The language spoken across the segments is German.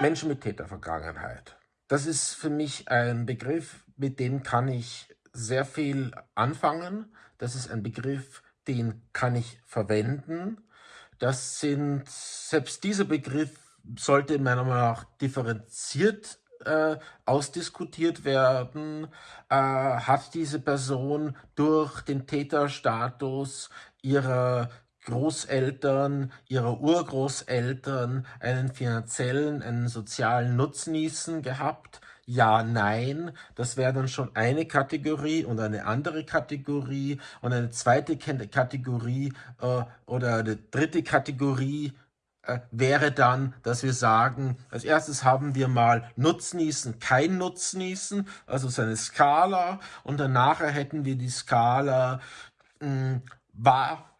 Menschen mit Tätervergangenheit. Das ist für mich ein Begriff, mit dem kann ich sehr viel anfangen. Das ist ein Begriff, den kann ich verwenden. Das sind, selbst dieser Begriff sollte meiner Meinung nach differenziert äh, ausdiskutiert werden. Äh, hat diese Person durch den Täterstatus ihrer Großeltern, ihrer Urgroßeltern einen finanziellen, einen sozialen Nutznießen gehabt? Ja, nein, das wäre dann schon eine Kategorie und eine andere Kategorie und eine zweite Kategorie äh, oder eine dritte Kategorie äh, wäre dann, dass wir sagen, als erstes haben wir mal Nutznießen, kein Nutznießen, also so eine Skala und danach hätten wir die Skala, mh, hm, war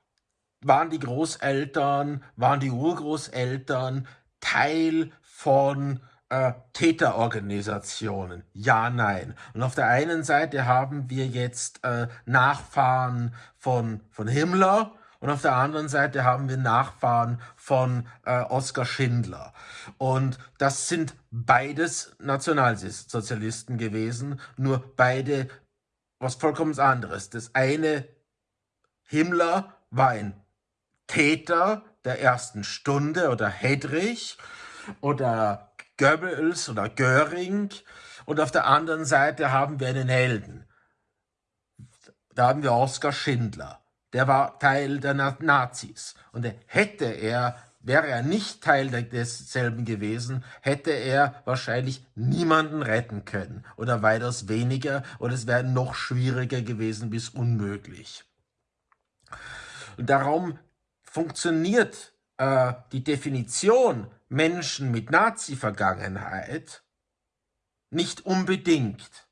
waren die Großeltern, waren die Urgroßeltern Teil von äh, Täterorganisationen? Ja, nein. Und auf der einen Seite haben wir jetzt äh, Nachfahren von, von Himmler und auf der anderen Seite haben wir Nachfahren von äh, Oskar Schindler. Und das sind beides Nationalsozialisten gewesen, nur beide was vollkommen anderes. Das eine, Himmler, war ein Täter der ersten Stunde oder Hedrich oder Goebbels oder Göring und auf der anderen Seite haben wir einen Helden. Da haben wir Oskar Schindler. Der war Teil der Nazis. Und hätte er, wäre er nicht Teil desselben gewesen, hätte er wahrscheinlich niemanden retten können. Oder weitaus weniger. Oder es wäre noch schwieriger gewesen bis unmöglich. Und darum funktioniert äh, die Definition Menschen mit Nazi-Vergangenheit nicht unbedingt.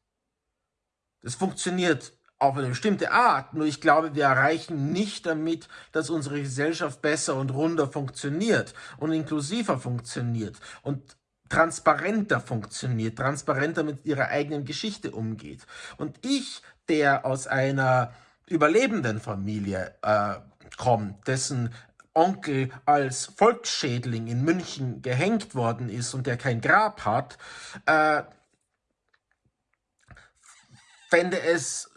Das funktioniert auf eine bestimmte Art, nur ich glaube, wir erreichen nicht damit, dass unsere Gesellschaft besser und runder funktioniert und inklusiver funktioniert und transparenter funktioniert, transparenter mit ihrer eigenen Geschichte umgeht. Und ich, der aus einer überlebenden Familie äh, kommt, dessen Onkel als Volksschädling in München gehängt worden ist und der kein Grab hat, äh, fände es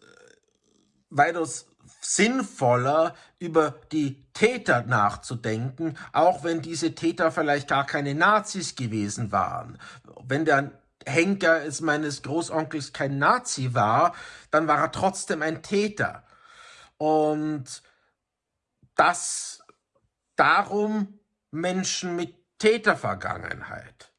weitaus sinnvoller, über die Täter nachzudenken, auch wenn diese Täter vielleicht gar keine Nazis gewesen waren. Wenn der Henker es meines Großonkels kein Nazi war, dann war er trotzdem ein Täter. Und das darum Menschen mit Tätervergangenheit.